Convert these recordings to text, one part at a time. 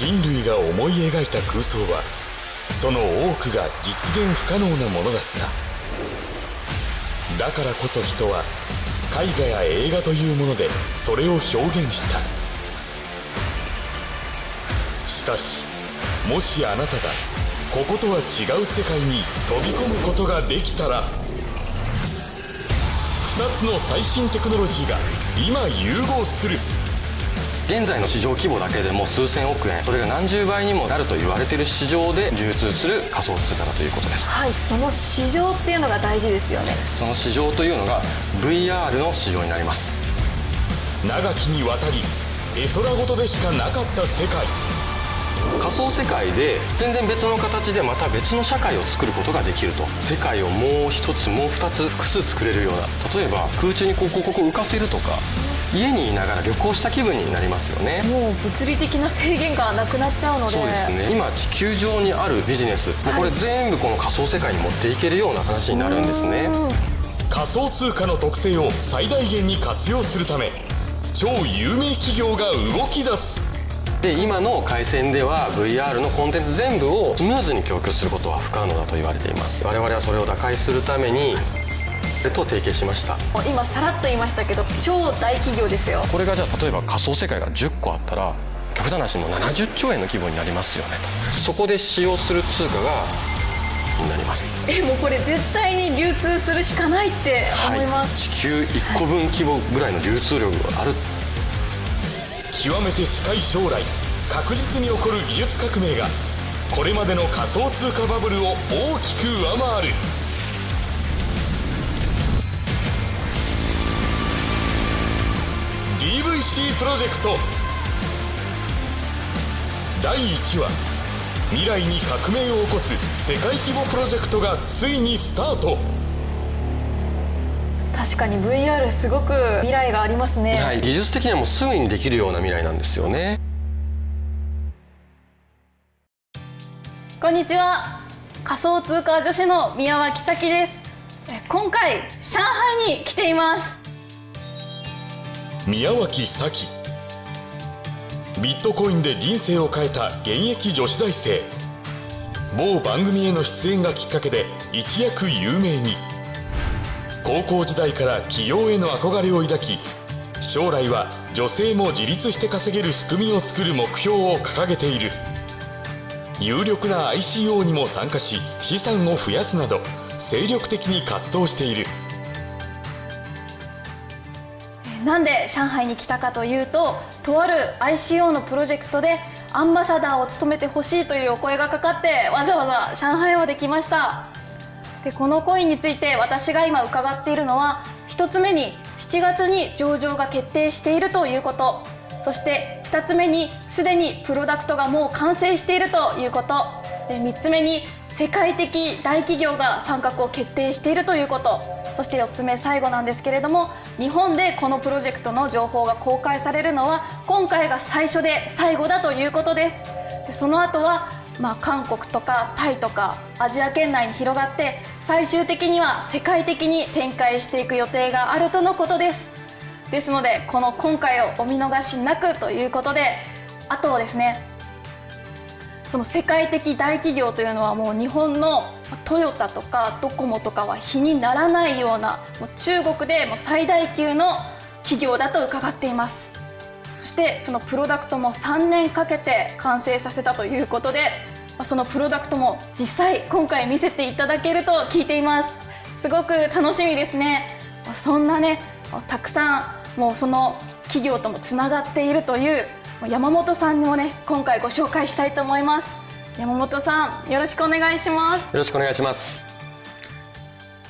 人類が思い描いた空想はその多くが実現不可能なものだった。だからこそ人は絵画や映画というものでそれを表現した。しかしもしあなたがこことは違う世界に飛び込むことができたら2つの最新テクノロジーが今融合する。現在の市場規模だけでも数千億円それが何十倍にもなると言われている市場で流通する仮想通貨だということです。はいその市場っていうのが大事ですよね。その市場というのが VR の市場になります。長きにわたり絵空事でしかなかった世界。仮想世界で全然別の形でまた別の社会を作ることができると。世界をもう一つもう二つ複数作れるような。例えば空中にここここ浮かせるとか家にいながら旅行した気分になりますよね。もう物理的な制限がなくなっちゃうので。そうですね。今地球上にあるビジネス、もうこれ全部この仮想世界に持っていけるような話になるんですね。仮想通貨の特性を最大限に活用するため超有名企業が動き出す。で今の回線では VR のコンテンツ全部をスムーズに供給することは不可能だと言われています。我々はそれを打開するためにと提携しました。今さらっと言いましたけど超大企業ですよ。これがじゃあ例えば仮想世界が10個あったら極端な話もう70兆円の規模になりますよねと。そこで使用する通貨がになります。えもうこれ絶対に流通するしかないって思います、はい、地球1個分規模ぐらいの流通量がある。極めて近い将来確実に起こる技術革命がこれまでの仮想通貨バブルを大きく上回る DVC プロジェクト。第1話。未来に革命を起こす世界規模プロジェクトがついにスタート。確かに VR すごく未来がありますね、はい、技術的にはもうすぐにできるような未来なんですよね。こんにちは。仮想通貨女子の宮脇咲です。今回上海に来ています宮脇咲。ビットコインで人生を変えた現役女子大生。某番組への出演がきっかけで一躍有名に。高校時代から起業への憧れを抱き将来は女性も自立して稼げる仕組みを作る目標を掲げている。有力な ICO にも参加し資産を増やすなど精力的に活動している。なんで上海に来たかというととある ICO のプロジェクトでアンバサダーを務めてほしいというお声がかかってわざわざ上海まで来ました。でこのコインについて私が今伺っているのは1つ目に7月に上場が決定しているということ。そして2つ目にすでにプロダクトがもう完成しているということ。で3つ目に世界的大企業が参画を決定しているということ。そして4つ目最後なんですけれども日本でこのプロジェクトの情報が公開されるのは今回が最初で最後だということです。でその後はまあ、韓国とかタイとかアジア圏内に広がって最終的には世界的に展開していく予定があるとのことです。ですのでこの今回をお見逃しなくということであとですねその世界的大企業というのはもう日本のトヨタとかドコモとかは比にならないようなもう中国でも最大級の企業だと伺っています。そしてそのプロダクトも3年かけて完成させたということでそのプロダクトも実際今回見せていただけると聞いています。すごく楽しみですね。そんなねたくさんもうその企業ともつながっているという山本さんにもね今回ご紹介したいと思います。山本さんよろしくお願いします。よろしくお願いします。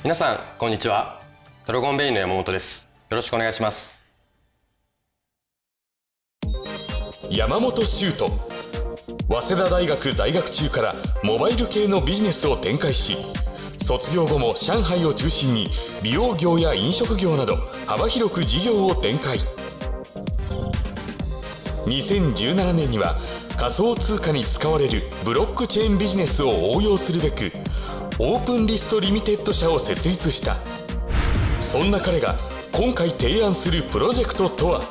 皆さんこんにちは。ドラゴンベイの山本です。よろしくお願いします。山本修斗早稲田大学在学中からモバイル系のビジネスを展開し卒業後も上海を中心に美容業や飲食業など幅広く事業を展開2017年には仮想通貨に使われるブロックチェーンビジネスを応用するべくオープンリストリミテッド社を設立した。そんな彼が今回提案するプロジェクトとは？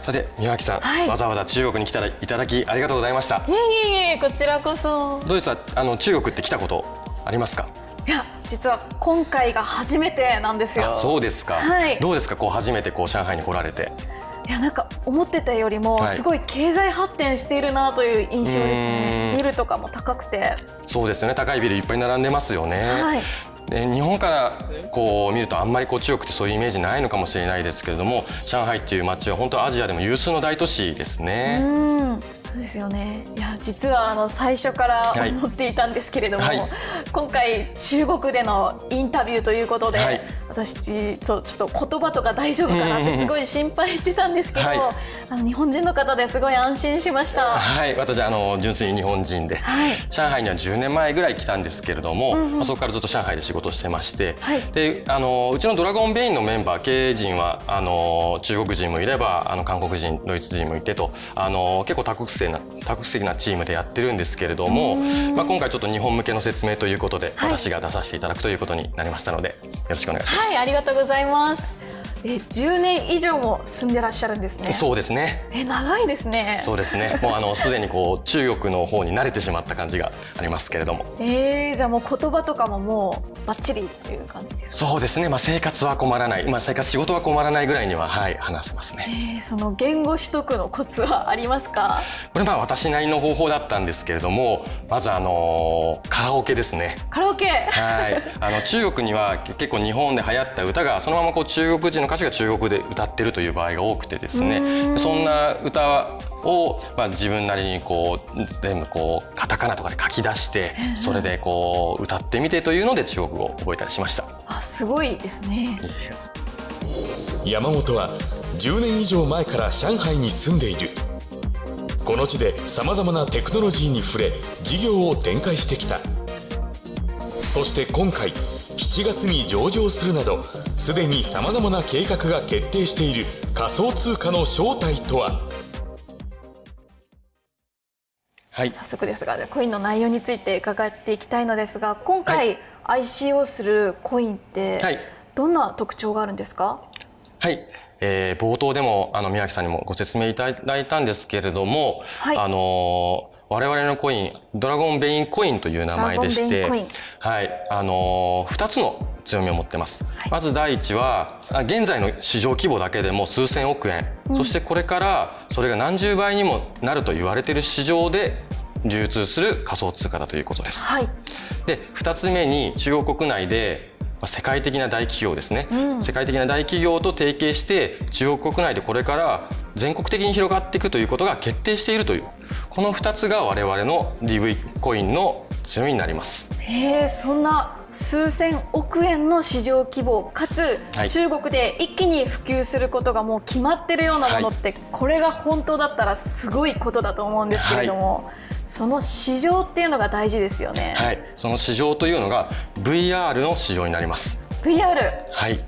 さて宮脇さん、はい。わざわざ中国に来たらいただきありがとうございました。いえいえいえこちらこそ。どうですか？あの中国って来たことありますか？いや実は今回が初めてなんですよ。あそうですか、はい。どうですか？こう初めてこう上海に来られていやなんか思ってたよりもはい。すごい経済発展しているなという印象ですうねん。ビルとかも高くて。そうですよね。高いビルいっぱい並んでますよね、はい。で日本からこう見るとあんまりこう中国ってそういうイメージないのかもしれないですけれども上海っていう街は本当アジアでも有数の大都市ですね。うんそうですよね。いや実はあの最初からはい。思っていたんですけれども、はい。今回中国でのインタビューということで、はい。私そうちょっと言葉とか大丈夫かなってすごい心配してたんですけど、はい。あの日本人の方ですごい安心しました。はい、私あの純粋に日本人で、はい。上海には10年前ぐらい来たんですけれども、まあ、そこからずっと上海で仕事をしてまして、はい。であのうちのドラゴンベインのメンバー経営陣はあの中国人もいればあの韓国人ドイツ人もいてとあの結構多国籍な多国籍なチームでやってるんですけれども、まあ、今回ちょっと日本向けの説明ということで、はい私が出させていただくということになりましたのでよろしくお願いします。はい、ありがとうございます。え、10年以上も住んでらっしゃるんですね。そうですねえ、長いですね。そうですねもうあのすでにこう中国の方に慣れてしまった感じがありますけれどもえー、じゃあもう言葉とかももうバッチリっていう感じですか？そうですね、まあ、生活は困らない、まあ、生活仕事は困らないぐらいには、はい、話せますね。えー、その言語取得のコツはありますか？これまあ私なりの方法だったんですけれどもまずあのカラオケですね。カラオケ。はい、あの中国には結構日本で流行った歌がそのままこう中国人の歌手が中国で歌ってるという場合が多くてですねそんな歌を、まあ、自分なりにこう全部こうカタカナとかで書き出してそれでこう歌ってみてというので中国語を覚えたりしました。あ、すごいですね。山本は10年以上前から上海に住んでいるこの地でさまざまなテクノロジーに触れ事業を展開してきた。そして今回7月に上場するなどすでにさまざまな計画が決定している仮想通貨の正体とは？はい、早速ですが、コインの内容について伺っていきたいのですが、今は回 ICO するコインってはい。どんな特徴があるんですか？はい、えー冒頭でもあの宮城さんにもご説明いただいたんですけれども、はい。あのー我々のコインドラゴンベインコインという名前でしてはい。あのー、2つの強みを持ってます、はい。まず第一はあ現在の市場規模だけでも数千億円、そしてこれからそれが何十倍にもなると言われている市場で流通する仮想通貨だということです。はい。で2つ目に中国国内でまあ世界的な大企業ですね、世界的な大企業と提携して中国国内でこれから全国的に広がっていくということが決定しているというこの2つが我々の DV コインの強みになります。えー、そんな数千億円の市場規模かつ、はい。中国で一気に普及することがもう決まってるようなものって、これが本当だったらすごいことだと思うんですけれども、その市場っていうのが大事ですよね。はい、その市場というのが VR の市場になります。VR はい、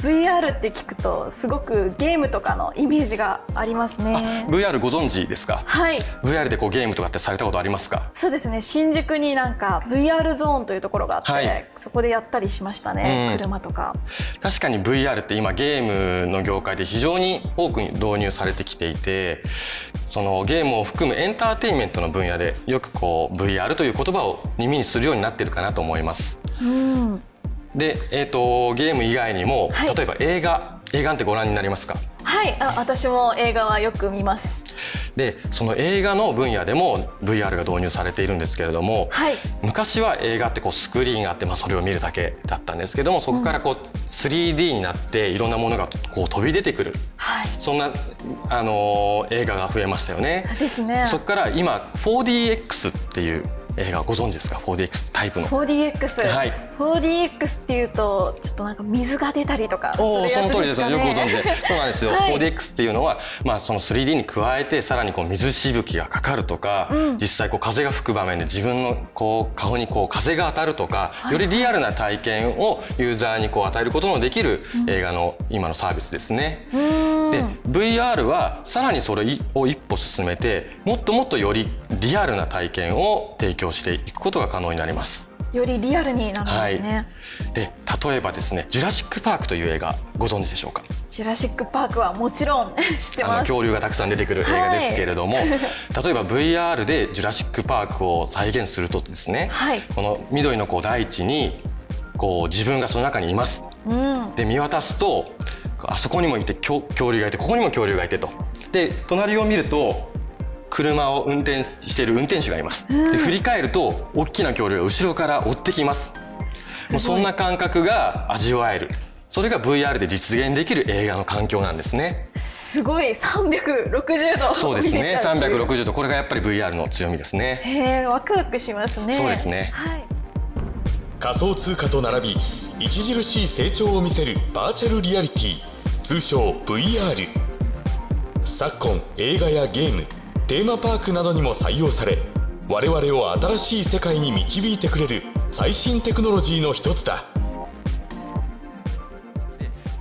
VR って聞くとすごくゲームとかのイメージがありますね。VR ご存知ですか？はい、VR でこうゲームとかってされたことありますか？そうですね。新宿になんか VR ゾーンというところがあって、はいそこでやったりしましたね。うん車とか。確かに VR って今ゲームの業界で非常に多くに導入されてきていてそのゲームを含むエンターテインメントの分野でよくこう VR という言葉を耳にするようになってるかなと思います。うん。で、えー、とゲーム以外にも、はい例えば映画映画ってご覧になりますか？はい、あ、私も映画はよく見ます。でその映画の分野でも VR が導入されているんですけれども、はい。昔は映画ってこうスクリーンがあって、まあ、それを見るだけだったんですけどもそこからこう 3D になっていろんなものがこう飛び出てくるはい。そんな、あのー映画が増えましたよね。ですね。そこから今 4DX っていう映画ご存知ですか？4DX タイプの。4DX、はい 4DX っていうとちょっとなんか水が出たりとかするおーそやつの通りですよ。ですかね。よくご存知で。そうなんですよ。はい 4DX っていうのは、まあその 3D に加えてさらにこう水しぶきがかかるとか、うん実際こう風が吹く場面で自分のこう顔にこう風が当たるとか、よりリアルな体験をユーザーにこう与えることのできる映画の今のサービスですね。うーんで VR はさらにそれを一歩進めてもっともっとよりリアルな体験を提供していくことが可能になります。よりリアルになるんですね。で例えばですね「ジュラシック・パーク」という映画ご存知でしょうか？ジュラシック・パークはもちろん 知ってあのます恐竜がたくさん出てくる映画ですけれども、例えば VR でジュラシック・パークを再現するとですね、はい。この緑のこう大地にこう自分がその中にいます。うん。で見渡すとあそこにもいて恐恐竜がいてここにも恐竜がいてと。で隣を見ると車を運転している運転手がいます、で振り返ると大きな恐竜が後ろから追ってきます。もうそんな感覚が味わえる。それが VR で実現できる映画の環境なんですね。すごい。360度そうですね。見れちゃうっていう。360度これがやっぱり VR の強みですね。へえワクワクしますね。そうですね。はい。仮想通貨と並び著しい成長を見せるバーチャルリアリティ通称 VR 昨今映画やゲームテーマパークなどにも採用され我々を新しい世界に導いてくれる最新テクノロジーの一つだ。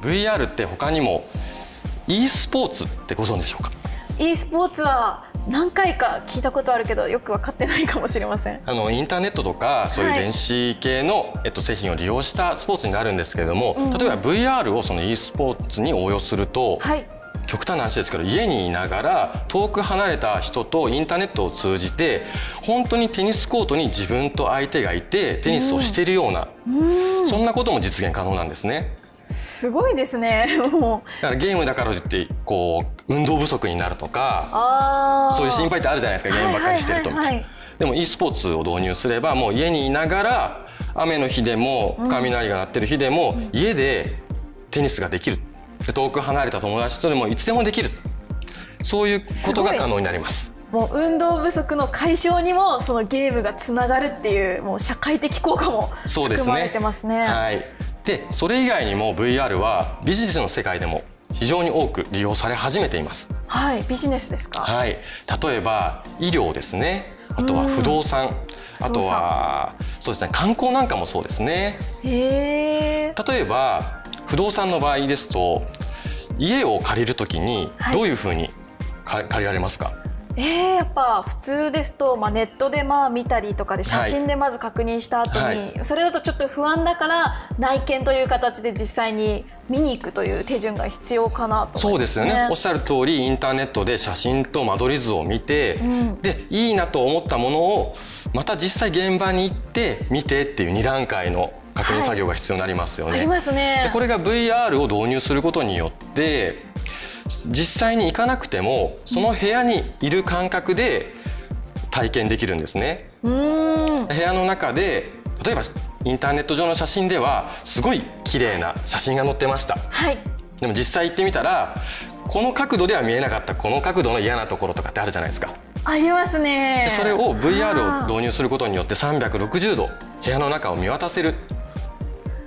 VR って他にも e スポーツってご存知でしょうか？e スポーツは何回か聞いたことあるけどよく分かってないかもしれません。あのインターネットとかそういうはい。電子系の、えっと、製品を利用したスポーツになるんですけれども、例えば VR をその e スポーツに応用すると、はい極端な話ですけど家にいながら遠く離れた人とインターネットを通じて本当にテニスコートに自分と相手がいてテニスをしているような、そんなことも実現可能なんですね。すごいですね。もう。だからゲームだからといってこう運動不足になるとかそういう心配ってあるじゃないですか。ゲームばっかりしてるとみたいな。はいはいはいでも e スポーツを導入すればもう家にいながら雨の日でも雷が鳴ってる日でも家でテニスができるで遠く離れた友達とでもいつでもできる。そういうことが可能になります。もう運動不足の解消にもそのゲームがつながるっていうもう社会的効果もそうですね。含まれてますね。はい、でそれ以外にも VR はビジネスの世界でも非常に多く利用され始めています。はい、ビジネスですか？はい、例えば医療ですね。あとは不動産。あとはそうですね。観光なんかもそうですね。例えば不動産の場合ですと家を借りるときにはい。どういうふうにか借りられますか、えー、やっぱ普通ですと、まあ、ネットでまあ見たりとかで写真でまず確認した後に、はい。それだとちょっと不安だから内見という形で実際に見に行くという手順が必要かなとそう思いますでよね。おっしゃる通りインターネットで写真と間取り図を見て、ん。でいいなと思ったものをまた実際現場に行って見てっていう2段階の確認作業が必要になりますよね。ありますでね。これが VR を導入することによって実際に行かなくてもその部屋にいる感覚で体験できるんですね。うーん。部屋の中で例えばインターネット上の写真ではすごい綺麗な写真が載ってましたはい。でも実際行ってみたらこの角度では見えなかったこの角度の嫌なところとかってあるじゃないですかありますねで。それを VR を入導入することによって360度部屋の中を見渡せる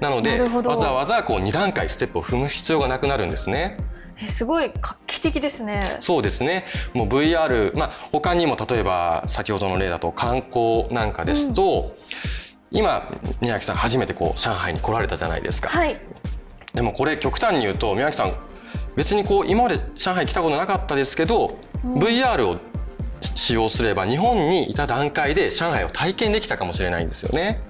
なのでわざわざこう2段階ステップを踏む必要がなくなるんですねえすごい画期的ですね。そうですねもう VR、まあ、他にも例えば先ほどの例だと観光なんかですと、今宮城さん初めてこう上海に来られたじゃないですか、はい。でもこれ極端に言うと宮城さん別にこう今まで上海来たことなかったですけど、VR を使用すれば日本にいた段階で上海を体験できたかもしれないんですよね。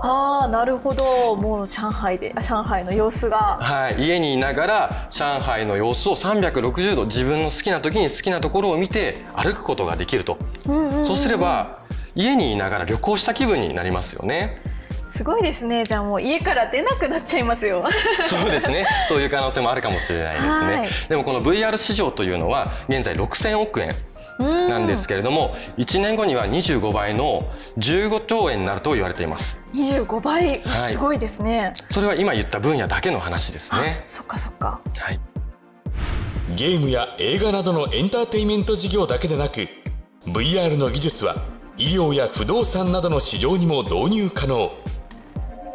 ああ、なるほど。もう上海で、あ上海の様子が。はい、家にいながら上海の様子を360度自分の好きな時に好きなところを見て歩くことができると、うんうん。そうすれば家にいながら旅行した気分になりますよね。すごいですね。じゃあもう家から出なくなっちゃいますよ。そうですね。そういう可能性もあるかもしれないですね。はいでもこの VR 市場というのは現在6000億円なんですけれども、1年後には25倍の15兆円になると言われています。25倍、はいすごいですね。それは今言った分野だけの話ですね。そっかそっか。はい。ゲームや映画などのエンターテインメント事業だけでなく VR の技術は医療や不動産などの市場にも導入可能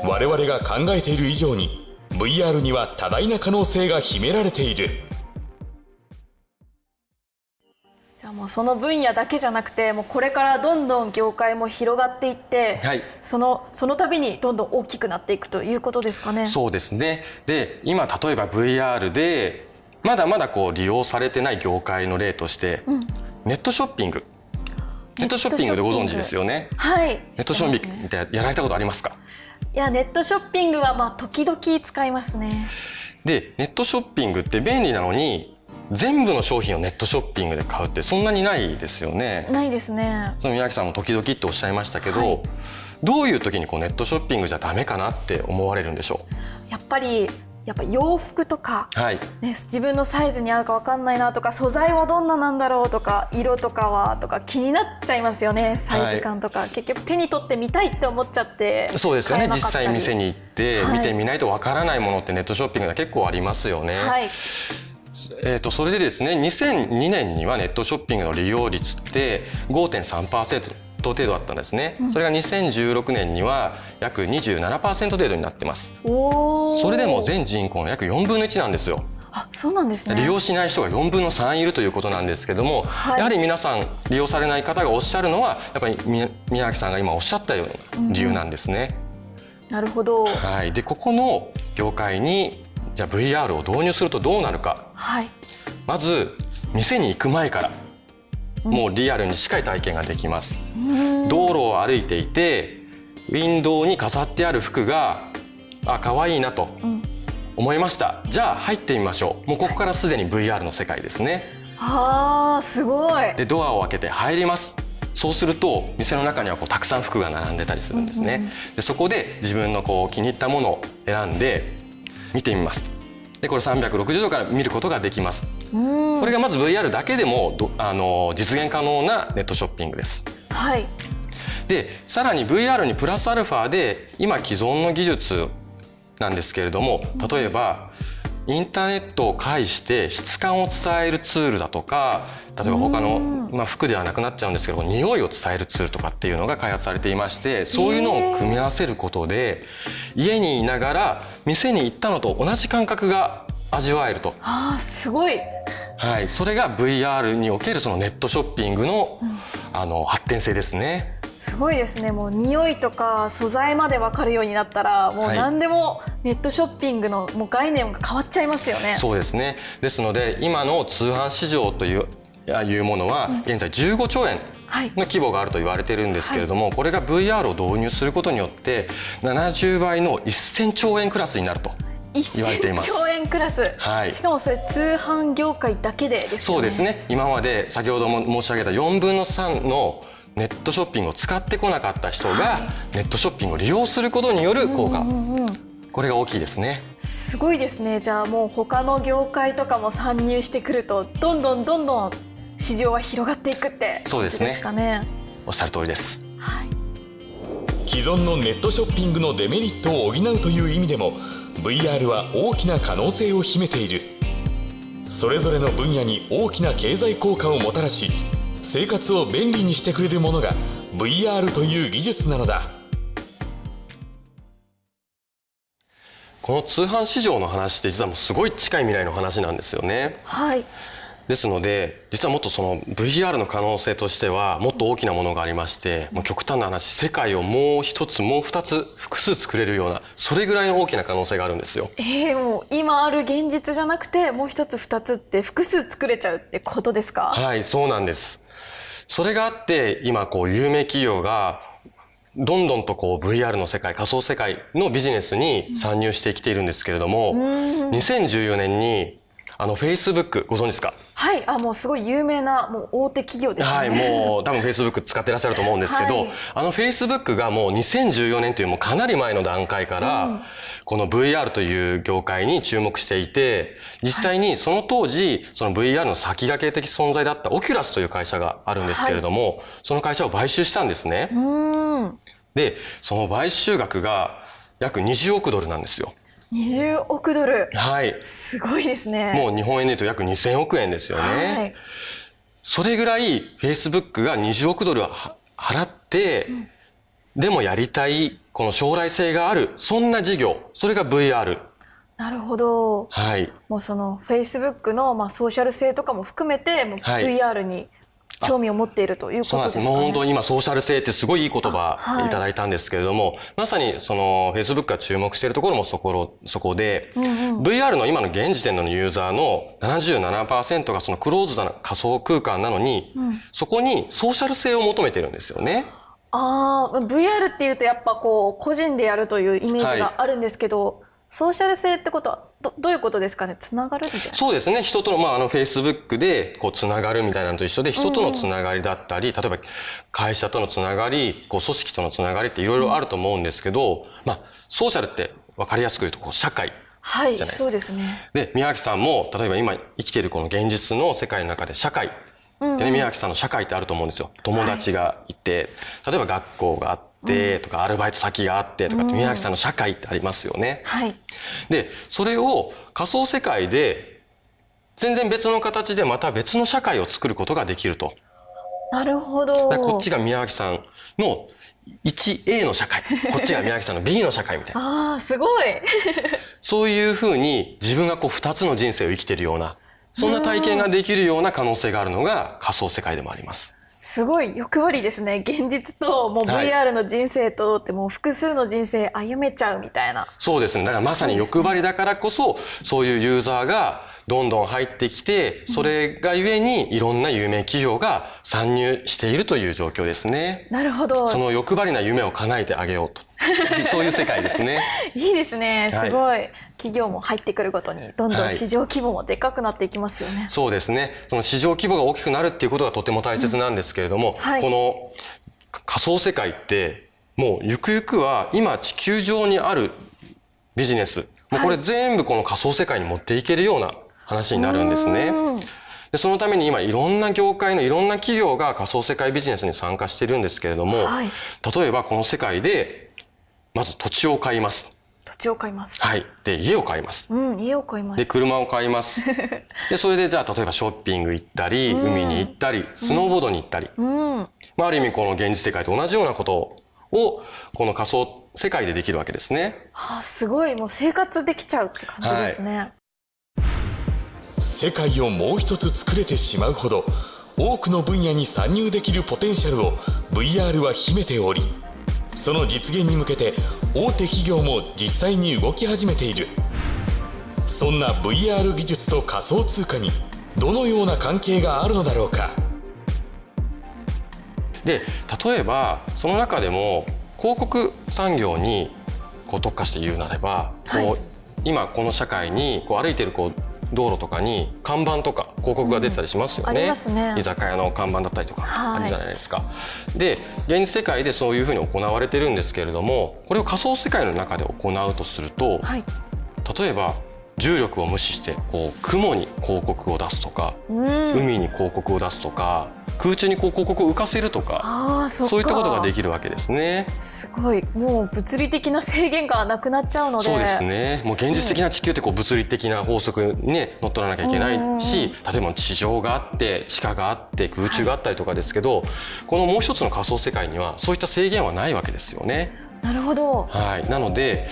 我々が考えている以上に VR には多大な可能性が秘められているじゃあもうその分野だけじゃなくて、もうこれからどんどん業界も広がっていって、はいそのその度にどんどん大きくなっていくということですかね。そうですね。で、今例えば VR でまだまだこう利用されてない業界の例として、ネットショッピング。ネットショッピングでご存知ですよね。はい。ネットショッピングってやられたことありますか？いやネットショッピングはまあ時々使いますね。でネットショッピングって便利なのに全部の商品をネットショッピングで買うってそんなにないですよね。ないですね。その宮城さんも時々っておっしゃいましたけど、はい。どういう時にこうネットショッピングじゃダメかなって思われるんでしょやっぱりやっぱ洋服とかうはい。ね、自分のサイズに合うかわかんないなとか素材はどんななんだろうとか色とかはとか気になっちゃいますよねサイズ感とか、結局手に取ってみたいって思っちゃってそうですよね。実際店に行ってはい。見てみないとわからないものってネットショッピングで結構ありますよね。はいえー、とそれでですね2002年にはネットショッピングの利用率って5.3%程度だったんですね、それが2016年には約27%程度になってます。それでも全人口の約4分の1なんですよ。あそうなんですね。利用しない人が4分の3いるということなんですけども、はい。やはり皆さん利用されない方がおっしゃるのはやっぱりみ宮崎さんが今おっしゃったような理由なんですね。なるほど。はい、でここの業界にじゃあ VR を導入するとどうなるか。はい。まず店に行く前からもうリアルに近い体験ができます。道路を歩いていてウィンドウに飾ってある服があ可愛いなとん。思いました、じゃあ入ってみましょう。もうここからすでに VR の世界ですね。あーすごい。でドアを開けて入ります。そうすると店の中にはこうたくさん服が並んでたりするんですね、でそこで自分のこう気に入ったものを選んで見てみます。でこれ360度から見ることができます。うん。これがまず VR だけでもどあの実現可能なネットショッピングです。はい。でさらに VR にプラスアルファで今既存の技術なんですけれども例えばインターネットを介して質感を伝えるツールだとか例えば他の、まあ、服ではなくなっちゃうんですけど匂いを伝えるツールとかっていうのが開発されていましてそういうのを組み合わせることで家にいながら店に行ったのと同じ感覚が味わえると、あーすごい。はい、それが VR におけるそのネットショッピングの,、あの発展性ですね。すごいですね。もう匂いとか素材まで分かるようになったらもうはい何でもネットショッピングのもう概念が変わっちゃいますよね。そうですね。ですので今の通販市場というあいうものは現在15兆円はい。の規模があると言われてるんですけれども、これが VR を導入することによって70倍の1000兆円クラスになると言われていま1000す兆円クラス、はい。しかもそれ通販業界だけでですよね。そうですね。今まで先ほども申し上げた4分の3のネットショッピングを使ってこなかった人がネットショッピングを利用することによる効果、うんうんこれが大きいですね。すごいですね。じゃあもう他の業界とかも参入してくるとどんどんどんどん市場は広がっていくってそうですね。ね。おっしゃる通りです。はい。既存のネットショッピングのデメリットを補うという意味でも VR は大きな可能性を秘めている。それぞれの分野に大きな経済効果をもたらし生活を便利にしてくれるものが VR という技術なのだこの通販市場の話って実はもうすごい近い未来の話なんですよね。はいですので実はもっとその VR の可能性としてはもっと大きなものがありましてもう極端な話世界をもう一つもう二つ複数作れるようなそれぐらいの大きな可能性があるんですよ。えー、もう今ある現実じゃなくてもう一つ二つって複数作れちゃうってことですか、はいそうなんです。それがあって今こう有名企業がどんどんとこう VR の世界仮想世界のビジネスに参入してきているんですけれども、2014年にあの Facebook ご存知ですか？はいあもうすごい有名なもう大手企業ですね。はい、もう多分 Facebook 使ってらっしゃると思うんですけど、はいあの Facebook がもう2014年というもうかなり前の段階から、この VR という業界に注目していて、実際にその当時、その VR の先駆け的存在だったオキュラスという会社があるんですけれども、その会社を買収したんですね。で、その買収額が約20億ドルなんですよ。20億ドルはい。すごいですね。もう日本円で言うと約2000億円ですよね。はいそれぐらい Facebook が20億ドルは払って、でもやりたいこの将来性があるそんな事業それが VR なるほど。はいもうその Facebook のまあソーシャル性とかも含めてもうはい VR に興味を持っているということですす。もう本当に今ソーシャル性ってすごいいい言葉はい。いただいたんですけれども、まさにその Facebook が注目しているところもそこそこで、VR の今の現時点のユーザーの77%がそのクローズドな仮想空間なのに、そこにソーシャル性を求めてるんですよね。ああ VR っていうとやっぱこう個人でやるというイメージがあるんですけど、ソーシャル性ってことはどどういうことですかね？つながるみたいな。そうですね。人との,、まあ、あのフェイスブックでこうつながるみたいなのと一緒で人とのつながりだったり、例えば会社とのつながりこう組織とのつながりっていろいろあると思うんですけど、まあ、ソーシャルって分かりやすく言うとこう社会はいじゃないですか。そうですね。で宮脇さんも例えば今生きているこの現実の世界の中で社会。でね、宮脇さんの社会ってあると思うんですよ。友達がいて、例えば学校があってとか、アルバイト先があってとかって宮脇さんの社会ってありますよね。はい。でそれを仮想世界で全然別の形でまた別の社会を作ることができると。なるほど。こっちが宮脇さんの 1A の社会。こっちが宮脇 さんの B の社会みたいな。ああすごい。そういうふうに自分がこう2つの人生を生きているようなそんな体験ができるような可能性があるのが仮想世界でもあります。すごい欲張りですね現実ともうはい VR の人生とってもう複数の人生歩めちゃうみたいなそうですね。だからまさに欲張りだからこそ、そういうユーザーがどんどん入ってきて、それがゆえにいろんな有名企業が参入しているという状況ですね。なるほどその欲張りな夢を叶えてあげようと。そういう世界ですね。いいですね。はい。すごい、企業も入ってくるごとにどんどんはい市場規模もでかくなっていきますよね、そうですね。その市場規模が大きくなるっていうことがとても大切なんですけれども、はい。この仮想世界って、もうゆくゆくは今地球上にあるビジネス、もうこれ全部この仮想世界に持っていけるような話になるんですね。うん。でそのために今いろんな業界のいろんな企業が仮想世界ビジネスに参加してるんですけれども、はい。例えばこの世界でまず土地を買います。土地を買います、はい。で、家を買います。うん家を買いまで、す車を買います。で、それでじゃあ例えばショッピング行ったり、海に行ったり、スノーボードに行ったり、うんまあ、ある意味この現実世界と同じようなことをこの仮想世界でできるわけですね。はあすごいもう生活できちゃうって感じですね、世界をもう一つ作れてしまうほど多くの分野に参入できるポテンシャルを VR は秘めておりその実現に向けて大手企業も実際に動き始めている。そんな VR 技術と仮想通貨にどのような関係があるのだろうか。で例えばその中でも広告産業にこう特化して言うなれば、はい。こう今この社会にこう歩いてるこう道路とかに看板とか広告が出てたりしますようんあね,、りますね。居酒屋の看板だったりとかはい。あるじゃないですか。で現実世界でそういうふうに行われてるんですけれどもこれを仮想世界の中で行うとすると、はい。例えば重力を無視してこう雲に広告を出すとか、うん海に広告を出すとか空中にこう広告を浮かせるとかそういったことができるわけですね。すごいもう物理的な制限がなくなっちゃうのでそうですね。もう現実的な地球ってこう物理的な法則にね乗っ取らなきゃいけないし、例えば地上があって地下があって空中があったりとかですけど、このもう一つの仮想世界にはそういった制限はないわけですよね。なるほどはい。なので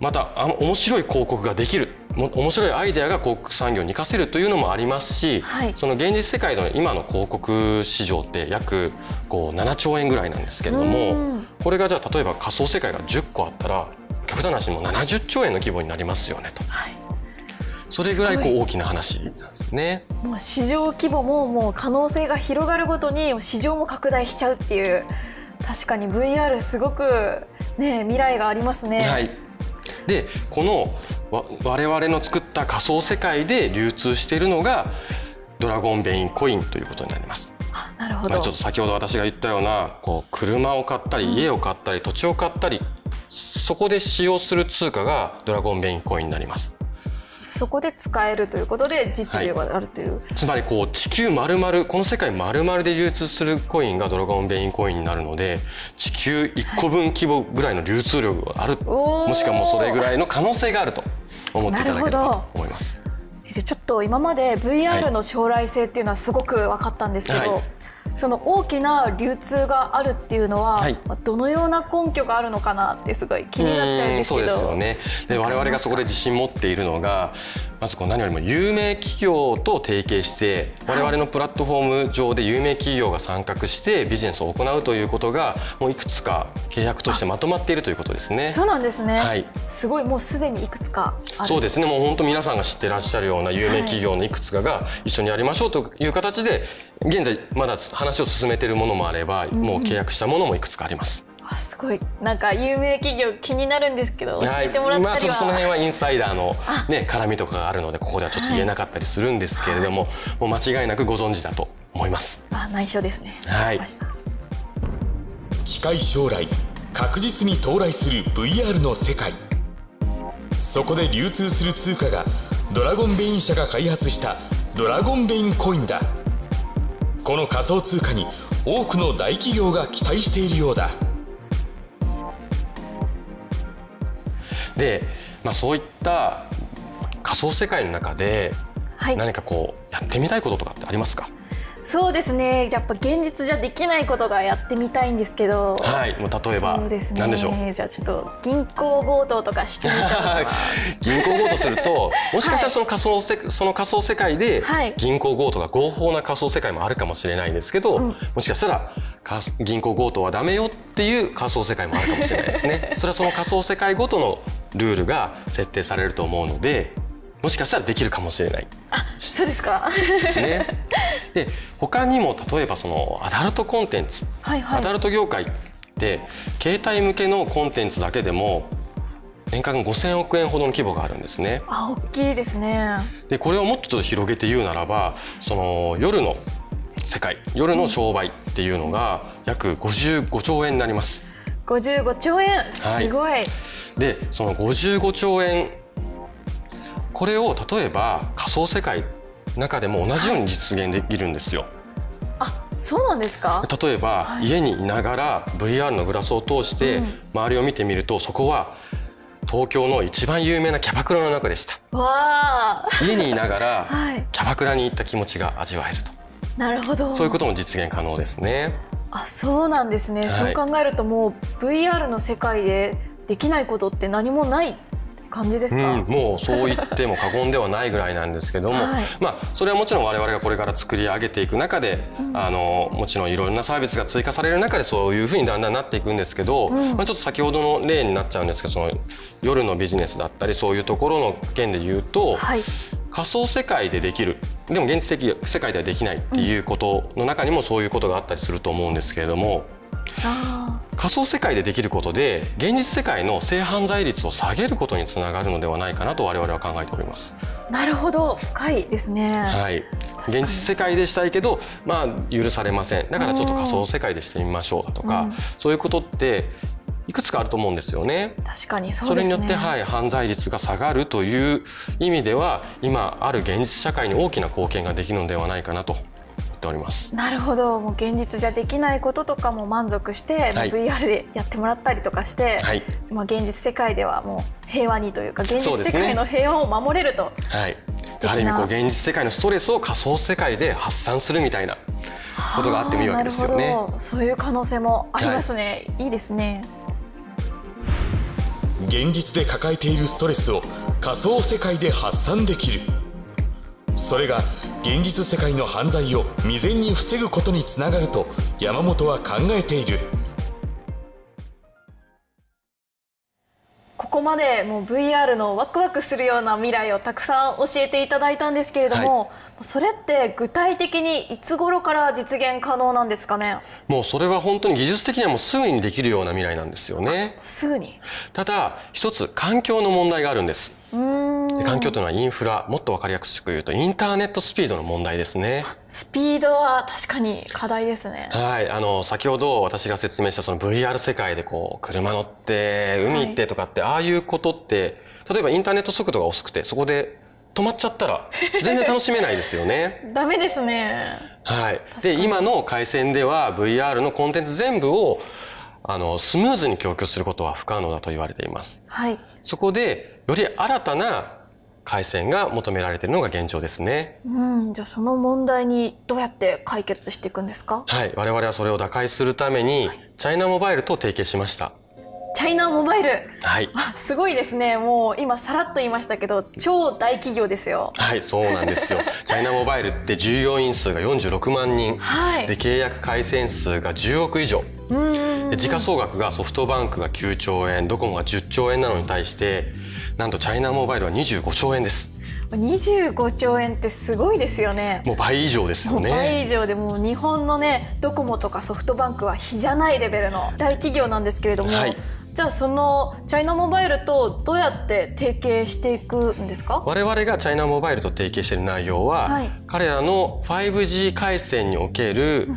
またあの面白い広告ができる。も面白いアイデアが広告産業に活かせるというのもありますし、はい。その現実世界の今の広告市場って約こう7兆円ぐらいなんですけれどうもん。これがじゃあ例えば仮想世界が10個あったら極端な話もう70兆円の規模になりますよねと。はい。それぐらいこう大きな話なんですね。もう市場規模ももう可能性が広がるごとに市場も拡大しちゃうっていう確かに VR すごくね未来がありますね。はい、でこのわ我々の作った仮想世界で流通しているのがドラゴンベインコインということになります。あなるほどまあ、ちょっと先ほど私が言ったようなこう車を買ったり家を買ったり土地を買ったりそこで使用する通貨がドラゴンベインコインになります。そこで使えるということで実需があるという、つまりこう地球丸々この世界丸々で流通するコインがドラゴンベインコインになるので地球1個分規模ぐらいの流通量がある、おー。もしくはもうそれぐらいの可能性があると思っていただければと思います。でちょっと今まで VR の将来性っていうのはすごく分かったんですけど、はいその大きな流通があるっていうのは、はい。まあどのような根拠があるのかなってすごい気になっちゃうんですけど。そうですよね。で我々がそこで自信持っているのがまずこう何よりも有名企業と提携して我々のプラットフォーム上で有名企業が参画してビジネスを行うということがもういくつか契約としてまとまっているということですね。そうなんですね、はい。すごいもうすでにいくつかそうですね。もう本当皆さんが知ってらっしゃるような有名企業のいくつかが一緒にやりましょうという形で現在まだ話を進めているものもあればもう契約したものもいくつかあります。わすごい。なんか有名企業気になるんですけど教えてもらったりは、まあちょっとその辺は インサイダーのね絡みとかがあるのでここではちょっと言えなかったりするんですけれども、もう間違いなくご存知だと思います。あ内緒ですね。はい。近い将来確実に到来する VR の世界。そこで流通する通貨がドラゴンベイン社が開発したドラゴンベインコインだこの仮想通貨に多くの大企業が期待しているようだ。で、まあ、そういった仮想世界の中ではい。何かこうやってみたいこととかってありますか、そうですね。やっぱ現実じゃできないことがやってみたいんですけど。はい。もう例えばそうですね。何でしょう？じゃあちょっと銀行強盗とかしてみた 銀行強盗すると もしかしたらその仮想せ、その仮想世界ではい。銀行強盗が合法な仮想世界もあるかもしれないですけど、うん。もしかしたらか銀行強盗はダメよっていう仮想世界もあるかもしれないですね。それはその仮想世界ごとのルールが設定されると思うのでもしかしたらできるかもしれない。そうですか。ですね。で他にも例えばそのアダルトコンテンツ、はいはい。アダルト業界って携帯向けのコンテンツだけでも年間5,000億円ほどの規模があるんですね。あ大きいですね。でこれをもっとちょっと広げて言うならばその夜の世界夜の商売っていうのが約55兆円になります。55兆円。すごい、でその55兆円これを例えば仮想世界の中でも同じように実現できるんですよ。あそうなんですか？例えば、はい。家にいながら VR のグラスを通してうん。周りを見てみるとそこは東京の一番有名なキャバクラの中でした。わあ家にいながら はい。キャバクラに行った気持ちが味わえると。なるほど。そういうことも実現可能ですね。あそうなんですね、はい。そう考えるともう VR の世界でできないことって何もない感じですか、うん、もうそう言っても過言ではないぐらいなんですけども、はい。まあそれはもちろん我々がこれから作り上げていく中で、あのもちろんいろんなサービスが追加される中でそういうふうにだんだんなっていくんですけど、うん。まあ、ちょっと先ほどの例になっちゃうんですけどその夜のビジネスだったりそういうところの件で言うと、はい。仮想世界でできる。でも現実的世界ではできないっていうことの中にもそういうことがあったりすると思うんですけれども。あ仮想世界でできることで現実世界の性犯罪率を下げることにつながるのではないかなと我々は考えております。ーなるほど。深いですね、はい、現実世界でしたいけど、まあ、許されません。だからちょっと仮想世界でしてみましょうだとか、うん。そういうことっていくつかあると思うんですよね。確かにそうですね。それによって、はい、犯罪率が下がるという意味では今ある現実社会に大きな貢献ができるのではないかなと思っております。なるほど。もう現実じゃできないこととかも満足して、はい。VR でやってもらったりとかして、はい。まあ、現実世界ではもう平和にというか現実世界の平和を守れると、はい。ある意味こう現実世界のストレスを仮想世界で発散するみたいなことがあってもいいわけですよね。あーなるほど。そういう可能性もありますね、い、いですね。現実で抱えているストレスを仮想世界で発散できる。それが現実世界の犯罪を未然に防ぐことにつながると山本は考えている。ここまでもう VR のワクワクするような未来をたくさん教えていただいたんですけれども、それって具体的にいつ頃から実現可能なんですかね？もうそれは本当に技術的にはもうすぐにできるような未来なんですよね。すぐに。ただ一つ環境の問題があるんですで環境というのはインフラもっと分かりやすく言うとインターネットスピードの問題ですね。スピードは確かに課題ですね。はい。あの先ほど私が説明したその VR 世界でこう車乗って海行ってとかって、ああいうことって例えばインターネット速度が遅くてそこで止まっちゃったら全然楽しめないですよね。ダメですね。はい、で今の回線では VR のコンテンツ全部をあのスムーズに供給することは不可能だと言われています。はいそこでより新たな回線が求められているのが現状ですね。うんじゃあその問題にどうやって解決していくんですか？はい、我々はそれを打開するために、チャイナモバイルと提携しました。チャイナモバイルはい。あすごいですねもう今さらっと言いましたけど超大企業ですよはい、そうなんですよ。チャイナモバイルって従業員数が46万人、はいで契約回線数が10億以上、うで時価総額がソフトバンクが9兆円、ドコモが10兆円なのに対して、なんとチャイナモバイルは25兆円です。25兆円ってすごいですよね。もう倍以上ですよもう倍ね。以上でもう日本のねドコモとかソフトバンクは比じゃないレベルの大企業なんですけれども、はいじゃあそのチャイナモバイルとどうやって提携していくんですか？我々がチャイナモバイルと提携している内容は、はい。彼らの 5G 回線における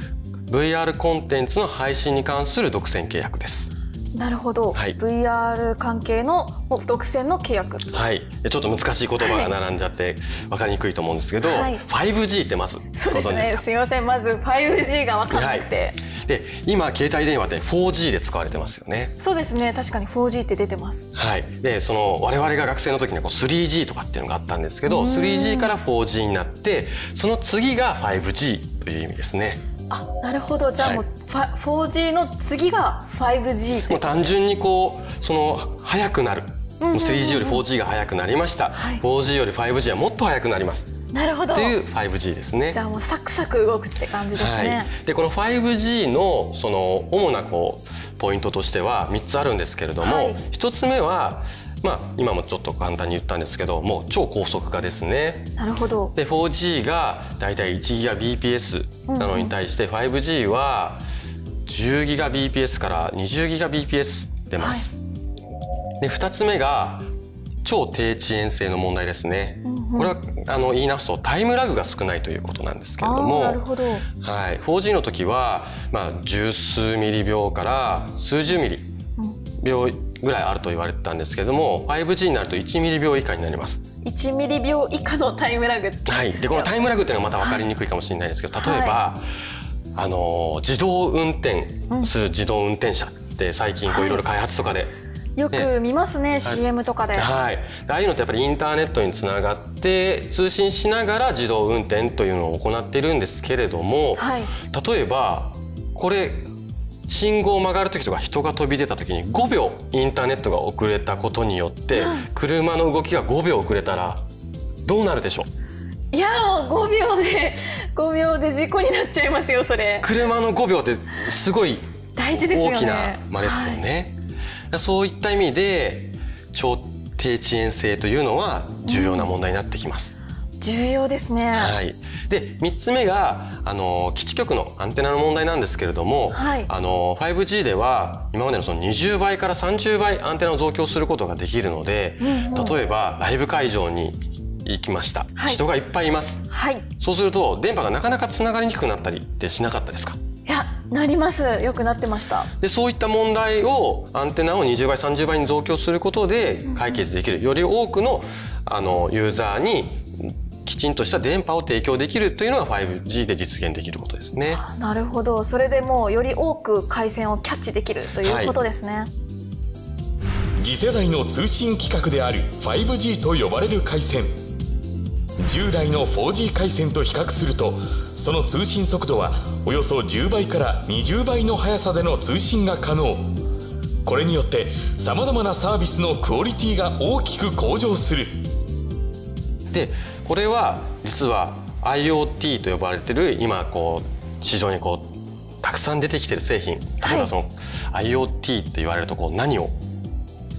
VR コンテンツの配信に関する独占契約です。なるほど、はい。VR 関係の独占の契約。はい、でちょっと難しい言葉が並んじゃって分かりにくいと思うんですけど、はい。5G ってまずごそうですね。すみません。まず 5G が分からなくて、で今携帯電話って 4G で使われてますよね。そうですね。確かに 4G って出てます。はい、でその我々が学生の時にはこう 3G とかっていうのがあったんですけど 3G から 4G になってその次が 5G という意味ですね。あなるほど。じゃあもう、ファ 4G の次が 5G ともう単純にこうその速くなる。もう 3G より 4G が速くなりました、はい。4G より 5G はもっと速くなります。なるほど。という 5G ですね。じ。ゃあもうサクサク動くって感じですはね、い、でこの 5G のその主なこうポイントとしては3つあるんですけれども、はい。1つ目は、まあ、今もちょっと簡単に言ったんですけどもう超高速化ですね。なるほど。で 4G がだいたい1 GBps なのに対して 5G は10 GBps から20 GBps 出ます。で2つ目が超低遅延性の問題ですね。これはあの言い直すとタイムラグが少ないということなんですけれども。なるほど。はい、4G の時は、まあ、十数ミリ秒から数十ミリ秒ぐらいあると言われてたんですけども 5G になると1ミリ秒以下になります。1ミリ秒以下のタイムラグ。はい、でこのタイムラグっていうのはまた分かりにくいかもしれないですけど例えば、あの自動運転する自動運転車って最近こうはいいろいろ開発とかで、よく見ますね CM とかで、はい、ああいうのってやっぱりインターネットにつながって通信しながら自動運転というのを行っているんですけれども、はい。例えばこれ信号を曲がる時とか人が飛び出た時に5秒インターネットが遅れたことによって車の動きが5秒遅れたらどうなるでしょう？いやもう5秒で 5秒で事故になっちゃいますよそれ。車の5秒ってすごい大事ですよね。大きな間ですよね。そういった意味で超低遅延性というのは重要な問題になってきます。重要ですね、はい、で3つ目があの基地局のアンテナの問題なんですけれども、はい。あの 5G では今までのその20倍から30倍アンテナを増強することができるので、うんうん。例えばライブ会場に行きました、はい。人がいっぱいいます。はい。そうすると電波がなかなかつながりにくくなったりってしなかったですか？いやなります。よくなってました。でそういった問題をアンテナを20倍30倍に増強することで解決できる。より多くのあのユーザーにきちんとした電波を提供できるというのが 5G で実現できることですね。あなるほど。それでもうより多く回線をキャッチできるということですね、次世代の通信規格である 5G と呼ばれる回線。従来の 4G 回線と比較するとその通信速度はおよそ10倍から20倍の速さでの通信が可能。これによってさまざまなサービスのクオリティが大きく向上する。でこれは実は IoT と呼ばれてる今こう市場にこうたくさん出てきてる製品例えばその、IoT と言われるとこう何を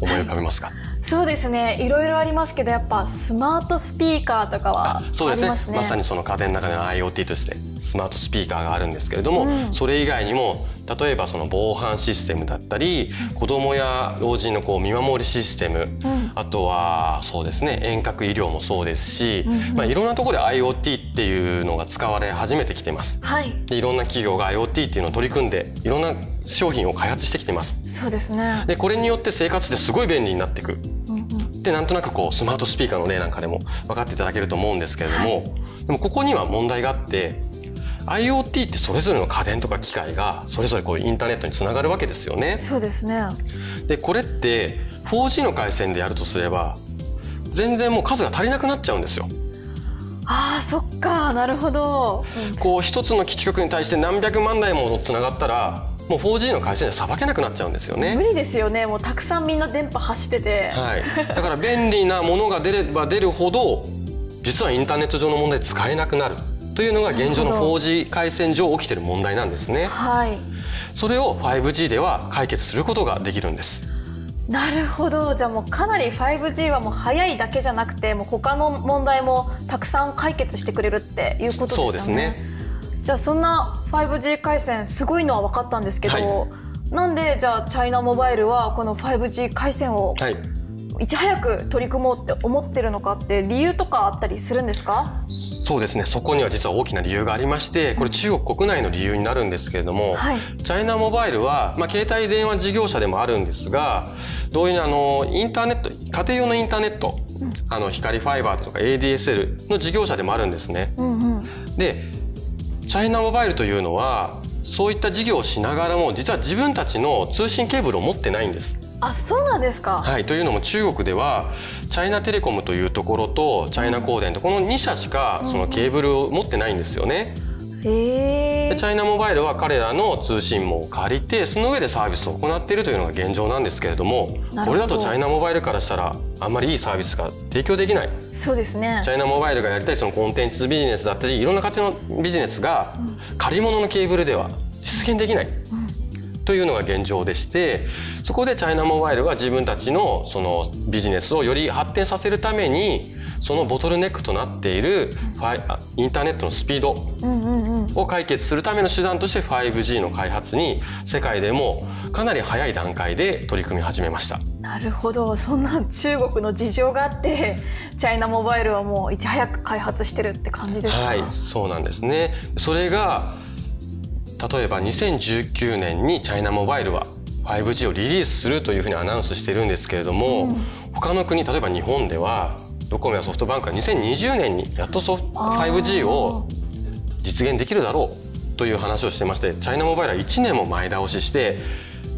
思い浮かべますか、そうですね。いろいろありますけどやっぱスマートスピーカーとかはそうですね。ますね。まさにその家電の中での IoT としてスマートスピーカーがあるんですけれども、うん。それ以外にも例えばその防犯システムだったり、子どもや老人のこう見守りシステム、ん。あとはそうですね遠隔医療もそうですし、うんうん。まあ、いろんなところで IoT っていうのが使われ始めてきています。はい。でいろんな企業が IoT っていうのを取り組んでいろんな商品を開発してきています。そうですね。でこれによって生活ですごい便利になっていく。うんうん。でなんとなくこうスマートスピーカーの例なんかでも分かっていただけると思うんですけれども、でもここには問題があって IoT ってそれぞれの家電とか機械がそれぞれこうインターネットにつながるわけですよね。そうですね。でこれって 4G の回線でやるとすれば全然もう数が足りなくなっちゃうんですよ。あーそっか。なるほど、うん。こう一つの基地局に対して何百万台もつながったらもう 4G の回線でさばけなくなっちゃうんですよね。無理ですよね。もうたくさんみんな電波走ってて、はい、だから便利なものが出れば出るほど実はインターネット上の問題で使えなくなるというのが現状のなるほど。4G 回線上起きている問題なんですね。はい。それを 5G では解決することができるんです。なるほど。じゃあもうかなり 5G はもう早いだけじゃなくてもう他の問題もたくさん解決してくれるっていうことですよね。そうですね。じゃあそんな 5G 回線すごいのは分かったんですけど、はい。なんでじゃあチャイナモバイルはこの 5G 回線をはいいち早く取り組もうって思ってるのかって理由とかあったりするんですか？そうですね。そこには実は大きな理由がありましてこれ中国国内の理由になるんですけれども、はい。チャイナモバイルは、まあ、携帯電話事業者でもあるんですが同様にあのインターネット家庭用のインターネット、あの光ファイバーとか ADSL の事業者でもあるんですね。うんうん。でチャイナモバイルというのはそういった事業をしながらも実は自分たちの通信ケーブルを持ってないんです。あそうなんですか、はい、というのも中国ではチャイナテレコムというところとチャイナ光電とこの2社しかそのケーブルを持ってないんですよね。でチャイナモバイルは彼らの通信網を借りてその上でサービスを行っているというのが現状なんですけれどもこれだとチャイナモバイルからしたらあんまりいいサービスが提供できない。そうですね。チャイナモバイルがやりたいそのコンテンツビジネスだったりいろんな形のビジネスが借り物のケーブルでは実現できない、というのが現状でしてそこでチャイナモバイルは自分たちのそのビジネスをより発展させるためにそのボトルネックとなっているファイあインターネットのスピードを解決するための手段として 5G の開発に世界でもかなり早い段階で取り組み始めました。なるほどそんな中国の事情があってチャイナモバイルはもういち早く開発してるって感じですか、はい、そうなんですね。それが例えば2019年にチャイナモバイルは 5G をリリースするというふうにアナウンスしてるんですけれども、他の国例えば日本ではドコモやソフトバンクは2020年にやっとソフあー。5G を実現できるだろうという話をしてましてチャイナモバイルは1年も前倒しして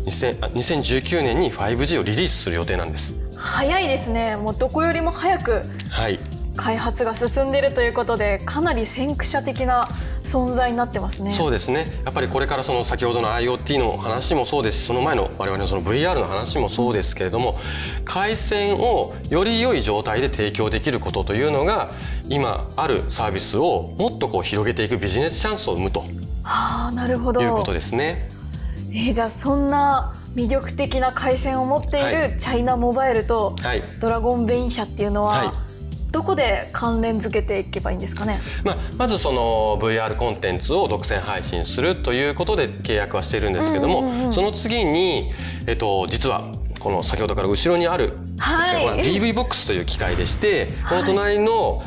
2000あ2019年に 5G をリリースする予定なんです。早いですね。もうどこよりも早くはい、開発が進んでいるということでかなり先駆者的な存在になってますね。そうですね。やっぱりこれからその先ほどの IoT の話もそうですしその前の我々のその VR の話もそうですけれども回線をより良い状態で提供できることというのが今あるサービスをもっとこう広げていくビジネスチャンスを生むとはあなるほど。いうことですね。えーじゃあそんな魅力的な回線を持っていはるチャイナモバイルとはい。ドラゴンベイン社っていうのは、はいどこで関連付けていけばいいんですかね？まあ、まずその VR コンテンツを独占配信するということで契約はしているんですけども、うんうんうんその次に、えっと、実はこの先ほどから後ろにあるですね、はい。これは DV ボックスという機械でして、この隣の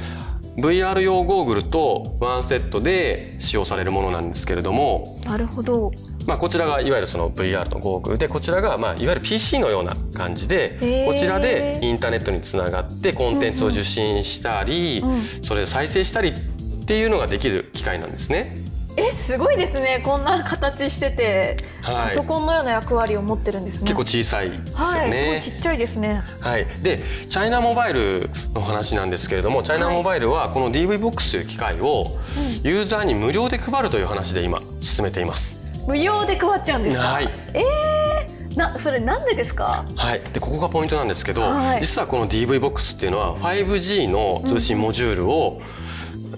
VR 用ゴーグルとワンセットで使用されるものなんですけれども、なるほど。まあ、こちらがいわゆるその VR のゴーグルでこちらがまあいわゆる PC のような感じでこちらでインターネットにつながってコンテンツを受信したりうんうん。それを再生したりっていうのができる機械なんですね。えすごいですね。こんな形してて、はい。パソコンのような役割を持ってるんですね。結構小さいですよはいね。すごいちっちゃいですね。はい、でチャイナモバイルの話なんですけれどもチャイナモバイルはこの DV ボックスという機械をユーザーに無料で配るという話で今進めています。無料で配っちゃうんですか、はい。えー、なそれなんでですか？はい、でここがポイントなんですけど、はい。実はこの DV ボックスっていうのは 5G の通信モジュールを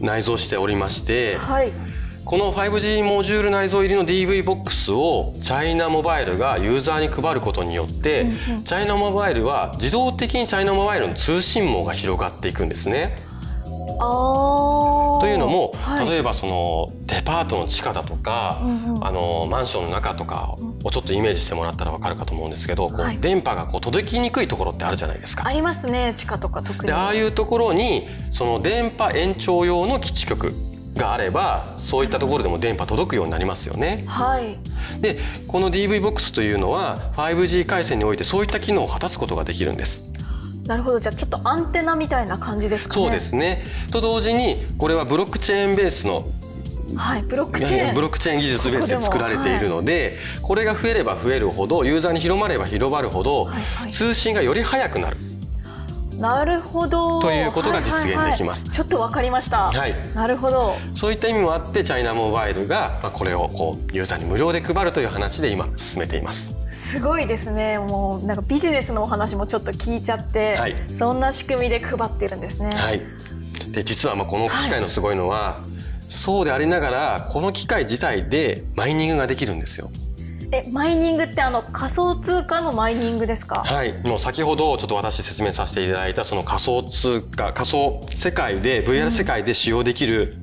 内蔵しておりまして、はいこの 5G モジュール内蔵入りの DV ボックスをチャイナモバイルがユーザーに配ることによって、チャイナモバイルは自動的にチャイナモバイルの通信網が広がっていくんですね。というのも、はい。例えばそのデパートの地下だとか、うんうん。あのマンションの中とかをちょっとイメージしてもらったらわかるかと思うんですけど、こはい。う電波がこう届きにくいところってあるじゃないですか。ありますね地下とか特に。でああいうところにその電波延長用の基地局があればそういったところでも電波届くようになりますよね。はい。でこの DV ボックスというのは 5G 回線においてそういった機能を果たすことができるんです。なるほど。じゃあちょっとアンテナみたいな感じですかね。そうですね。と同時にこれはブロックチェーンベースのはいブロックチェーン。ブロックチェーン技術ベースで作られているのでこれが増えれば増えるほどユーザーに広まれば広まるほどはいはい。通信がより速くなる。なるほど。ということが実現できます。はいはいはい。ちょっとわかりました、はい。なるほど。そういった意味もあってチャイナモバイルがまあこれをこうユーザーに無料で配るという話で今進めています。すごいですね。もうなんかビジネスのお話もちょっと聞いちゃって、はい。そんな仕組みで配ってるんですね、はい、で実はまあこの機械のすごいのは、そうでありながらこの機械自体でマイニングができるんですよ。えマイニングってあの仮想通貨のマイニングですか？はい。もう先ほどちょっと私説明させていただいたその仮想通貨仮想世界で VR 世界で使用できる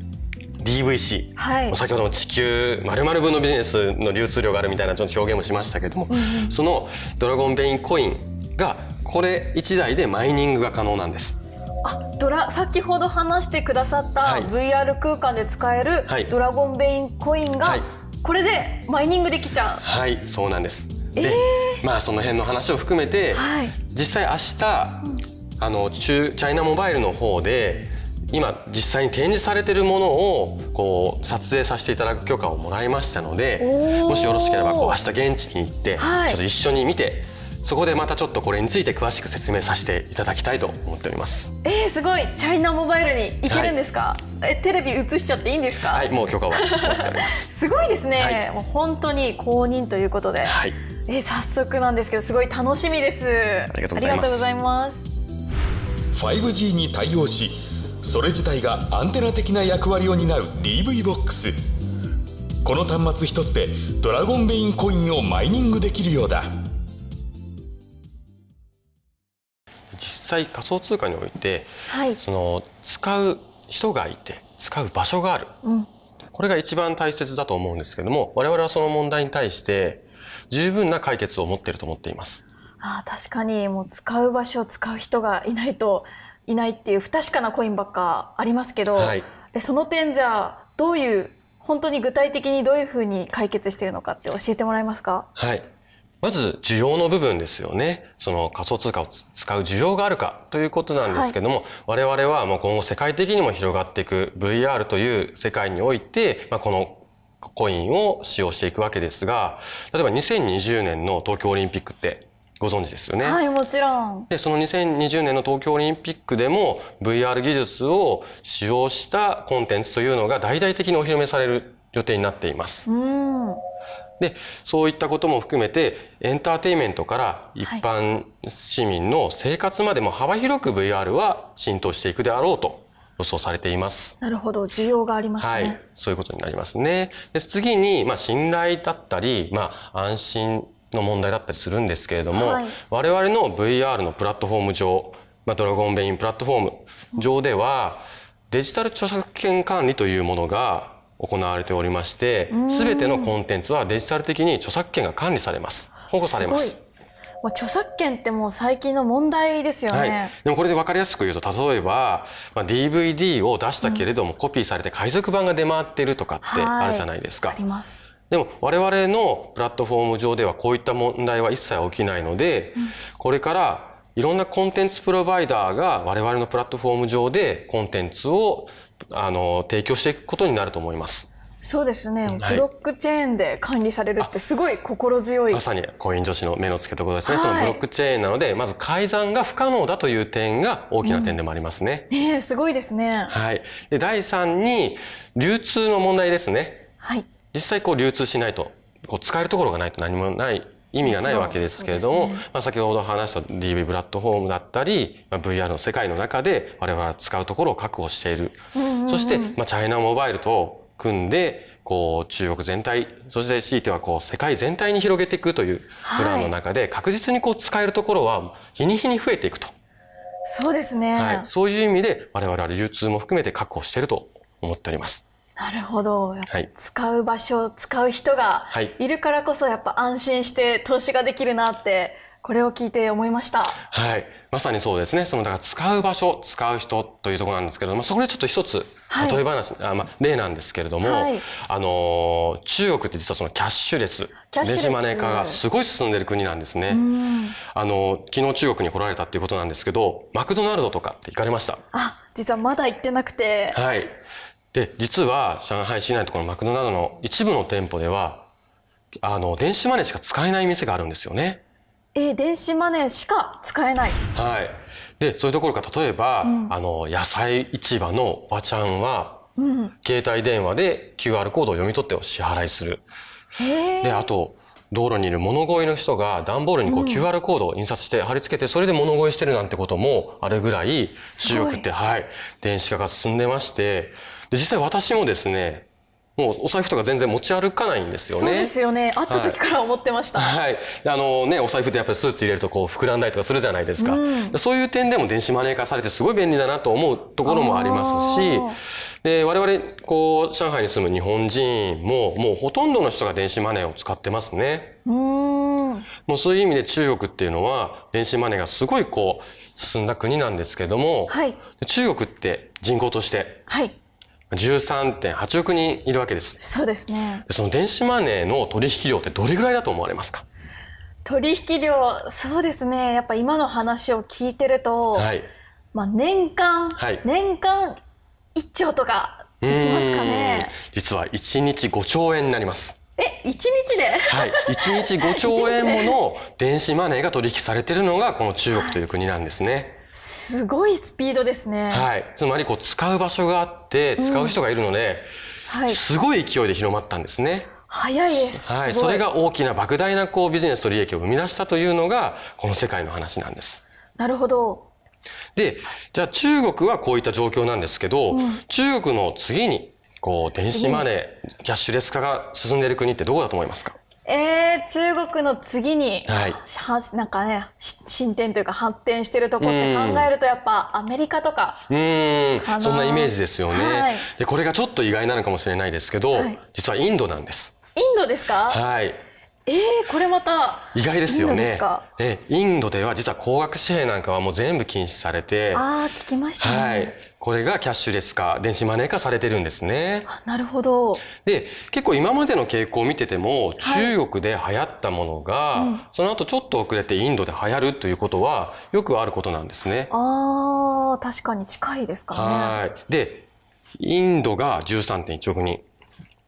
DVC、はい。先ほどの地球丸々分のビジネスの流通量があるみたいなちょっと表現もしましたけども、そのドラゴンベインコインがこれ1台でマイニングが可能なんです。あドラ先ほど話してくださったはい。VR 空間で使えるはい。ドラゴンベインコインが、はいこれでマイニングできちゃう。はいそうなんです。で、まあその辺の話を含めて、はい。実際明日、あの中チャイナモバイルの方で今実際に展示されているものをこう撮影させていただく許可をもらいましたのでもしよろしければこう明日現地に行って、はい。ちょっと一緒に見てそこでまたちょっとこれについて詳しく説明させていただきたいと思っております。えー、すごい。チャイナモバイルに行けるんですか、えテレビ映しちゃっていいんですか、はい、もう許可は持っております。すごいですね、はい。もう本当に公認ということで、はい、えー早速なんですけどすごい楽しみです。ありがとうございます。ありがとうございます。5G に対応しそれ自体がアンテナ的な役割を担う DV ボックス。この端末一つでドラゴンベインコインをマイニングできるようだ際仮想通貨においてはい。その使う人がいて使う場所がある、うん。これが一番大切だと思うんですけども我々はその問題に対して十分な解決を持っていると思っています。あー確かにもう使う場所使う人がいないといないっていう不確かなコインばっかありますけど、はい。でその点じゃあどういう本当に具体的にどういうふうに解決しているのかって教えてもらえますか？はい。まず需要の部分ですよね。その仮想通貨を使う需要があるかということなんですけども、我々はもう今後世界的にも広がっていく VR という世界において、まあ、このコインを使用していくわけですが、例えば2020年の東京オリンピックってご存知ですよね？はいもちろんで、その2020年の東京オリンピックでも VR 技術を使用したコンテンツというのが大々的にお披露目される予定になっています。うんで、そういったことも含めて、エンターテインメントから一般市民の生活までも幅広く VR は浸透していくであろうと予想されています。なるほど需要がありますね、はい。そういうことになりますね。で次に、まあ、信頼だったり、まあ、安心の問題だったりするんですけれども、はい我々の VR のプラットフォーム上、まあ、ドラゴンベインプラットフォーム上では、デジタル著作権管理というものが行われておりまして、すべてのコンテンツはデジタル的に著作権が管理されます。保護されます。すもう著作権ってもう最近の問題ですよね、はい。でもこれで分かりやすく言うと、例えば、まあ、DVD を出したけれども、コピーされて海賊版が出回っているとかってあるじゃないですか。ありますでも我々のプラットフォーム上ではこういった問題は一切起きないので、これからいろんなコンテンツプロバイダーが我々のプラットフォーム上でコンテンツをあの提供していくことになると思います。そうですね、はいブロックチェーンで管理されるってすごい心強いまさにコイン女子の目の付けどころですね。はいそのブロックチェーンなので、まず改ざんが不可能だという点が大きな点でもありますね。ねえすごいですねはい。で、第3に、流通の問題ですね。はい実際こう流通しないと、こう使えるところがないと何もない意味がないわけですけれども、ねまあ、先ほど話した DV プラットフォームだったり、まあ、VR の世界の中で我々は使うところを確保している。そして、まあ、チャイナモバイルと組んで、こう中国全体、そして強いてはこう世界全体に広げていくというプランの中で、確実にこう使えるところは日に日に増えていくと。そうですね、はい。そういう意味で我々は流通も含めて確保していると思っております。なるほど。はい。使う場所使う人がはい。いるからこそやっぱ安心して投資ができるなってこれを聞いて思いました。はい。まさにそうですね。その、だから使う場所、使う人というところなんですけども、そこでちょっと一つ、はい。例え話、あまあ、例なんですけれども、はい。あのー、中国って実はそのキャッシュレス、レス。電子マネー化がすごい進んでる国なんですね。うん。あのー、昨日中国に来られたっていうことなんですけど、マクドナルドとかって行かれました？あ実はまだ行ってなくて。はい。で、実は上海市内のところのマクドナルドの一部の店舗では、あの、電子マネーしか使えない店があるんですよね。えー電子マネーしか使えない。はい。で、そういうところが例えば、あの、野菜市場のおばちゃんは、うん。携帯電話で QR コードを読み取ってお支払いする。で、あと、道路にいる物乞いの人が段ボールにこう QR コードを印刷して貼り付けて、それで物乞いしてるなんてこともあるぐらい、すごい。中国って、はい、電子化が進んでまして、で、実際私もですね、もうお財布とか全然持ち歩かないんですよね。そうですよね。会った時から思ってました。はい。あのね、お財布ってやっぱりスーツ入れるとこう膨らんだりとかするじゃないですか。うんそういう点でも電子マネー化されてすごい便利だなと思うところもありますしで、我々、こう、上海に住む日本人も、もうほとんどの人が電子マネーを使ってますね。うーん。もうそういう意味で中国っていうのは、電子マネーがすごいこう、進んだ国なんですけども、はい。中国って人口としてはい。13.8億人いるわけです。そうですね。でその電子マネーの取引量ってどれぐらいだと思われますか？取引量、そうですね。やっぱ今の話を聞いてると、はい。まあ年間、はい年間1兆とかできますかね。実は1日5兆円になります。え、1日で？はい。1日5兆円もの電子マネーが取引されているのがこの中国という国なんですね。すごいスピードですね。はい。つまりこう使う場所があって使う人がいるので、はい。すごい勢いで広まったんですね。早いです。はい。それが大きな莫大なこうビジネスと利益を生み出したというのがこの世界の話なんです。なるほど。で、じゃあ中国はこういった状況なんですけど、中国の次に、こう、電子マネー、キャッシュレス化が進んでいる国ってどこだと思いますか？えー、中国の次に、はい。はなんかね、し進展というか発展してるとこって考えるとやっぱアメリカとか、うん。そんなイメージですよね。はい。で、これがちょっと意外なのかもしれないですけど、はい。実はインドなんです。インドですか？はい。えー、これまた、意外ですよインドですねか？で、インドでは実は高額紙幣なんかはもう全部禁止されて、あー、聞きましたね。はい。これがキャッシュレス化、電子マネー化されてるんですね。あなるほど。で、結構今までの傾向を見てても、中国で流行ったものが、その後ちょっと遅れてインドで流行るということは、よくあることなんですね。あー、確かに近いですからね。はい。で、インドが13.1億人、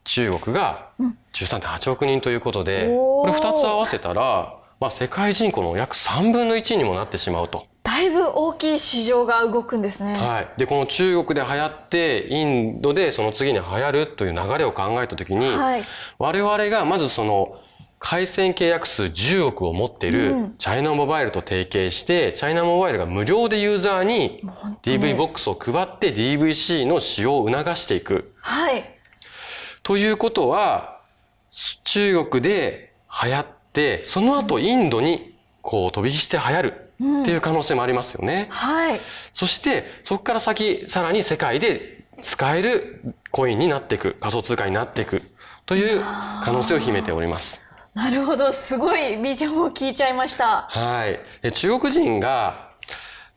中国が13.8億人ということで、これ2つ合わせたら、まあ世界人口の約3分の1にもなってしまうと。だいぶ大きい市場が動くんですね。はい。で、この中国で流行って、インドでその次に流行るという流れを考えたときに、はい我々がまずその、回線契約数10億を持っていうるんチャイナモバイルと提携して、チャイナモバイルが無料でユーザーに DV ボックスを配って DVC の使用を促していく。はい。ということは、中国で流行って、その後インドにこう飛び火して流行るっていう可能性もありますよね。はい。そして、そこから先、さらに世界で使えるコインになっていく、仮想通貨になっていくという可能性を秘めております。なるほど。すごいビジョンを聞いちゃいました。はい。で中国人が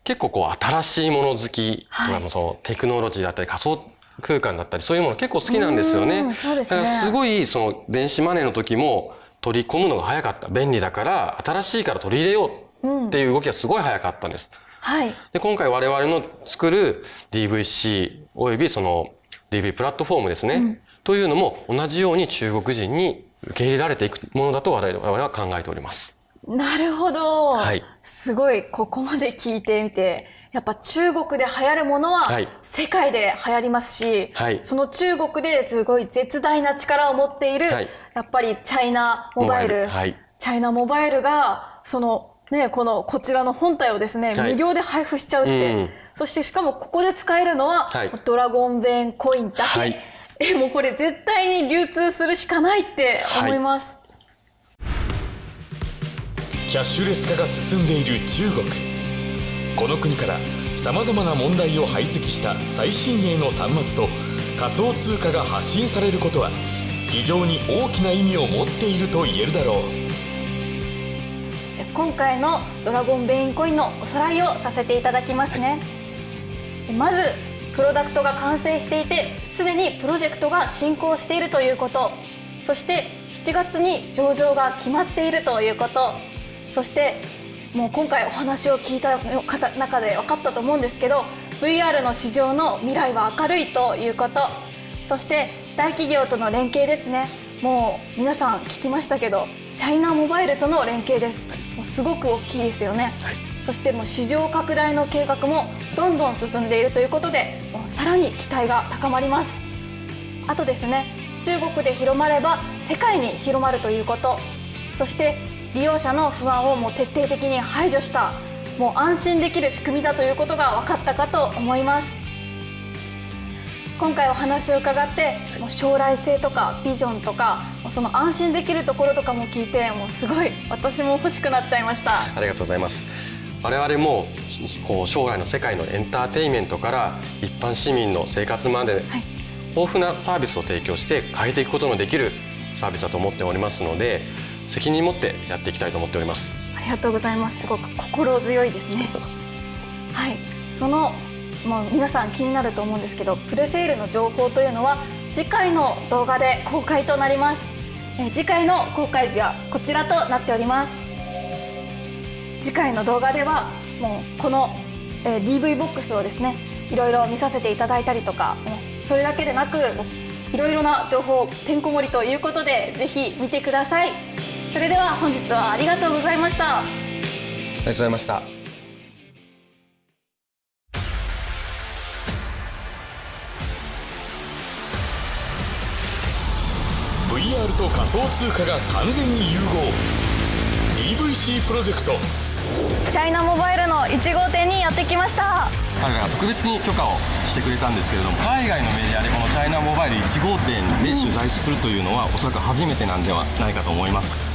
結構こう新しいもの好きとかはいもそのテクノロジーだったり仮想空間だったりそういうもの結構好きなんですよね。うんそうですねだからすごいその電子マネーの時も取り込むのが早かった。便利だから新しいから取り入れようっていう動きがすごい早かったんです。はい。で、今回我々の作る DVC およびその DV プラットフォームですね。というのも同じように中国人に受け入れられていくものだと我々は考えております。なるほど。はいすごい、ここまで聞いてみて、やっぱ中国で流行るものははい。世界で流行りますし、はい。その中国ですごい絶大な力を持っている、はい。やっぱりチャイナモバイル、モバイルはい。チャイナモバイルが、その、ね、この、こちらの本体をですね、はい。無料で配布しちゃうって、うん。そしてしかもここで使えるのは、はい。ドラゴンベンコインだけ。はい。え、もうこれ絶対に流通するしかないって思います。キャッシュレス化が進んでいる中国この国からさまざまな問題を排斥した最新鋭の端末と仮想通貨が発信されることは非常に大きな意味を持っていると言えるだろう。今回のドラゴンベインコインのおさらいをさせていただきますね、まずプロダクトが完成していてすでにプロジェクトが進行しているということ。そして7月に上場が決まっているということ。そしてもう今回お話を聞いた方中で分かったと思うんですけど VR の市場の未来は明るいということ。そして大企業との連携ですね。もう皆さん聞きましたけどチャイナモバイルとの連携です。もうすごく大きいですよね、はい。そしてもう市場拡大の計画もどんどん進んでいるということでもうさらに期待が高まります。あとですね中国で広まれば世界に広まるということ。そして利用者の不安をもう徹底的に排除したもう安心できる仕組みだということが分かったかと思います。今回お話を伺ってもう将来性とかビジョンとかその安心できるところとかも聞いてもうすごい私も欲しくなっちゃいました。ありがとうございます。我々もこう将来の世界のエンターテインメントから一般市民の生活まで、はい。豊富なサービスを提供して変えていくことのできるサービスだと思っておりますので責任持ってやっていきたいと思っております。ありがとうございます。すごく心強いですね。はい。そのもう皆さん気になると思うんですけどプレセールの情報というのは次回の動画で公開となります。えー次回の公開日はこちらとなっております。次回の動画ではもうこの、えー DV ボックスをですねいろいろ見させていただいたりとかそれだけでなくいろいろな情報てんこ盛りということでぜひ見てくださいそれでは本日はありがとうございました。ありがとうございました。VR と仮想通貨が完全に融合。DVC プロジェクト。チャイナモバイルの1号店にやってきました。彼らが特別に許可をしてくれたんですけれども海外のメディアでこのチャイナモバイル1号店で取材するというのはおそらく初めてなんではないかと思います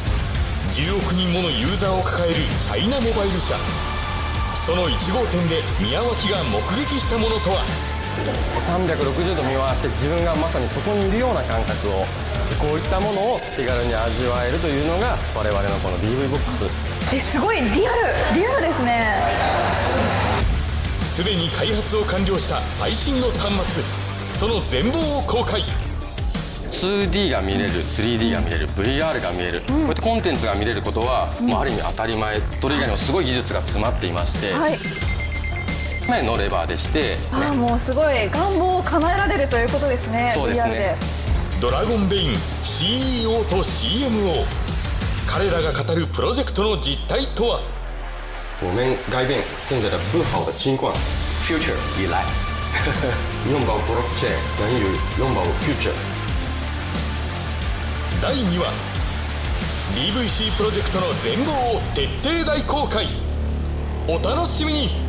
10億人ものユーザーを抱えるチャイナモバイル社。その1号店で宮脇が目撃したものとは？360度見回して自分がまさにそこにいるような感覚をこういったものを手軽に味わえるというのが我々のこの DV ボックスえすごいリアルリアルですね。すでに開発を完了した最新の端末。その全貌を公開 2D が見れる 3D が見れる VR が見える、こういったコンテンツが見れることは、まあ、ある意味当たり前それ以外にもすごい技術が詰まっていまして、はい。前のレバーでして、あーもうすごい願望を叶えられるということですねそうですね。ドラゴンベイン CEO と CMO 彼らが語るプロジェクトの実態とは？我们改变现在的不好的情况，future 以来，拥抱 blockchain 等于拥抱 future。第2話。DVC プロジェクトの全貌を徹底大公開。お楽しみに。